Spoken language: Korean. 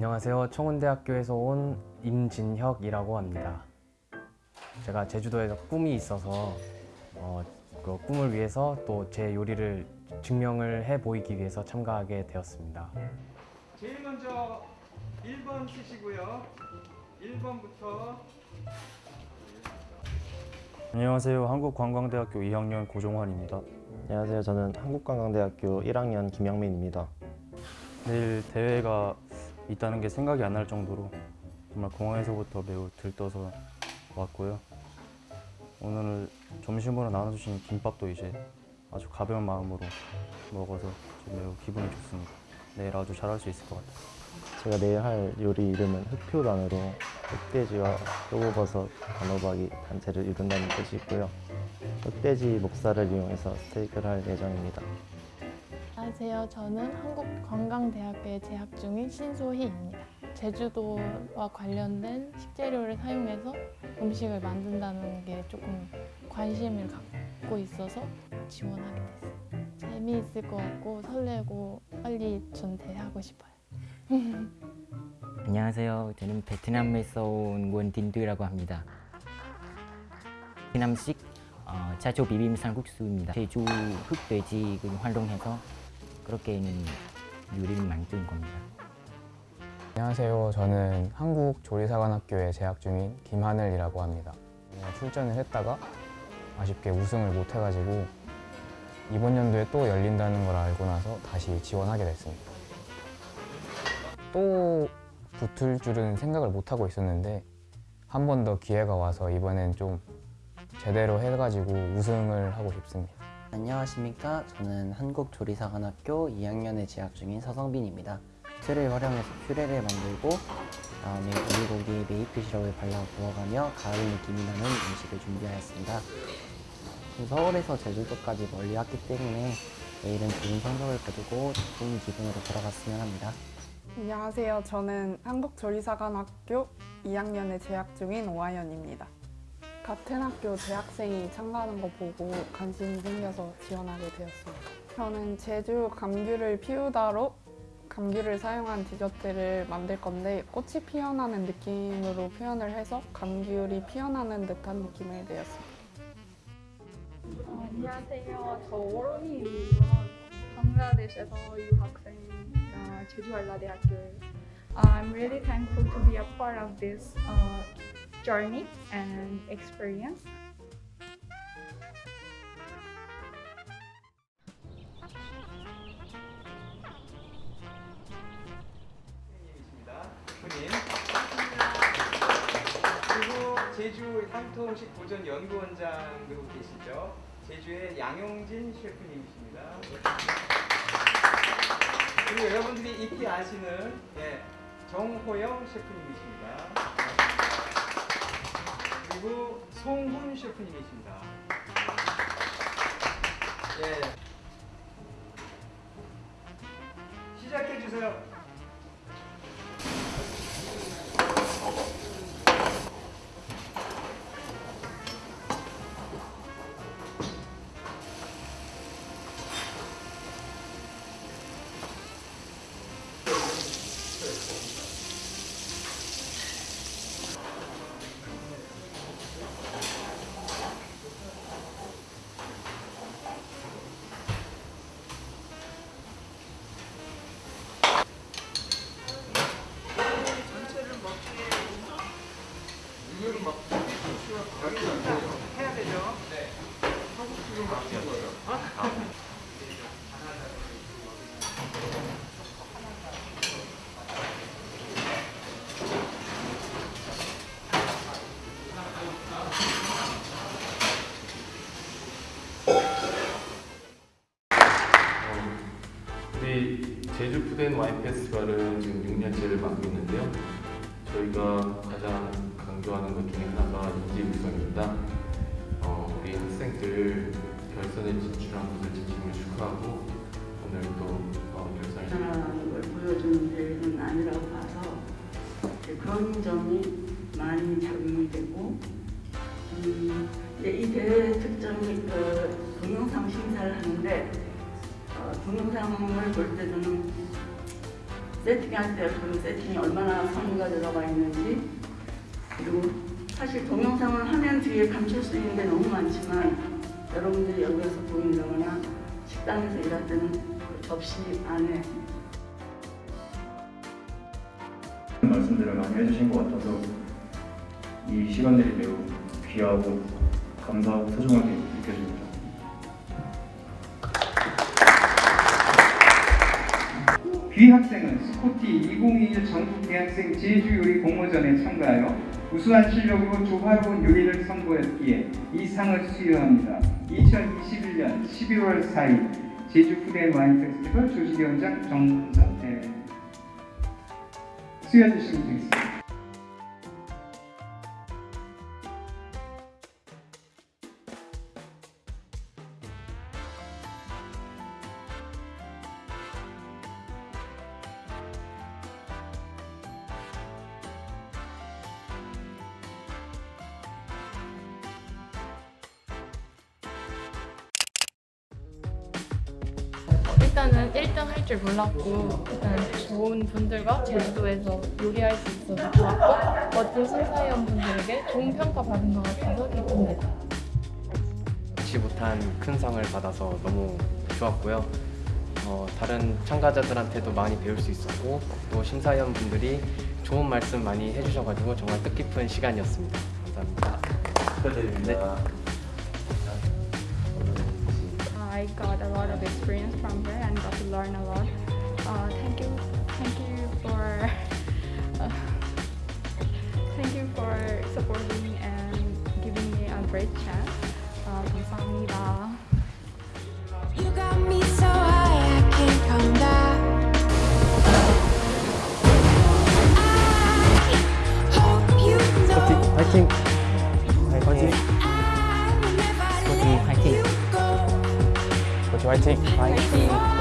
안녕하세요. 청운대학교에서 온 임진혁이라고 합니다. 제가 제주도에서 꿈이 있어서 어, 그 꿈을 위해서 또 제 요리를 증명을 해 보이기 위해서 참가하게 되었습니다. 제일 먼저 1번 쓰시고요. 1번부터 안녕하세요. 한국관광대학교 2학년 고종환입니다. 안녕하세요. 저는 한국관광대학교 1학년 김영민입니다. 내일 대회가 있다는 게 생각이 안 날 정도로 정말 공항에서부터 매우 들떠서 왔고요. 오늘 점심으로 나눠주신 김밥도 이제 아주 가벼운 마음으로 먹어서 매우 기분이 좋습니다. 내일 아주 잘할 수 있을 것 같아요. 제가 내일 할 요리 이름은 흑표단으로 흑돼지와 표고버섯, 단호박이 단체를 이룬다는 뜻이 있고요. 흑돼지 목살을 이용해서 스테이크를 할 예정입니다. 안녕하세요. 저는 한국관광대학교에 재학 중인 신소희입니다. 제주도와 관련된 식재료를 사용해서 음식을 만든다는 게 조금 관심을 갖고 있어서 지원하게 됐어요. 재미있을 것 같고 설레고 빨리 전대하고 싶어요. 안녕하세요. 저는 베트남에서 온 원딘두라고 합니다. 베트남식 어, 차조 비빔 쌀국수입니다. 제주 흑돼지 그 활동해서 그렇게는 요리를 만든 겁니다. 안녕하세요. 저는 한국조리사관학교에 재학 중인 김하늘이라고 합니다. 출전을 했다가 아쉽게 우승을 못 해가지고 이번 연도에 또 열린다는 걸 알고 나서 다시 지원하게 됐습니다. 또 붙을 줄은 생각을 못 하고 있었는데 한 번 더 기회가 와서 이번엔 좀 제대로 해가지고 우승을 하고 싶습니다. 안녕하십니까. 저는 한국조리사관학교 2학년에 재학 중인 서성빈입니다. 틀을 활용해서 퓨레를 만들고 그다음에 오리고기 메이플 시럽을 발라 구워가며 가을 느낌이 나는 음식을 준비하였습니다. 서울에서 제주도까지 멀리 왔기 때문에 내일은 좋은 성적을 거두고 좋은 기분으로 돌아갔으면 합니다. 안녕하세요. 저는 한국조리사관학교 2학년에 재학 중인 오하연입니다. 같은 학교 재학생이 참가하는 거 보고 관심이 생겨서 지원하게 되었습니다. 저는 제주 감귤을 피우다로 감귤을 사용한 디저트를 만들 건데 꽃이 피어나는 느낌으로 표현을 해서 감귤이 피어나는 듯한 느낌을 내었습니다. 어, 안녕하세요. 저 워로미입니다. 방글라데시에서 유학생 어, 제주 알라대학교에 Uh, I'm really thankful to be a part of this uh, journey and experience. 그리고 제주 향토음식 보존 연구원장으로 계시죠. 제주의 양용진 셰프님이십니다. 그리고 여러분들이 익히 아시는 예, 정호영 셰프님이십니다. 송훈 셰프님이십니다. 예. 시작해 주세요. 와인 페스티벌은 지금 6년째를 맡고 있는데요. 저희가 가장 강조하는 것 중에 하나가 인지 구성입니다. 어, 우리 학생들 결선에 진출한 것을 진심으로 축하하고 오늘 또 어, 결선을 나타나는 걸 보여주는 대회는 아니라고 봐서 그런 점이 많이 작용이 되고 음, 이 대회 특징이 그 동영상 심사를 하는데 어, 동영상을 볼 때 저는 세팅할 때 그 세팅이 얼마나 성의가 들어가 있는지 그리고 사실 동영상을 화면 뒤에 감출 수 있는 게 너무 많지만 여러분들이 여기서 보인다거나 식당에서 일할 때는 그 접시 안에 말씀들을 많이 해주신 것 같아서 이 시간들이 매우 귀하고 감사하고 소중하게 느껴집니다. 귀 학생은 스코티 2021 전국 대학생 제주 요리 공모전에 참가하여 우수한 실력으로 조화로운 요리를 선보였기에 이 상을 수여합니다. 2021년 11월 4일 제주 푸드 와인 페스티벌 조직위원장 정선 대회 수여해 주시면 되겠습니다. 일단은 1등 할 줄 몰랐고 일단 좋은 분들과 제주도에서 요리할 수 있어서 좋았고 멋진 심사위원 분들에게 좋은 평가 받은 것 같아서 기쁩니다. 잊지 못한 큰 상을 받아서 너무 좋았고요. 어, 다른 참가자들한테도 많이 배울 수 있었고 또 심사위원 분들이 좋은 말씀 많이 해주셔가지고 정말 뜻깊은 시간이었습니다. 감사합니다. 축하드립니다. I got a lot of experience from here and got to learn a lot. Uh, thank you, thank you for, uh, thank you for supporting me and giving me a great chance. Uh, 감사합니다. 스포티 화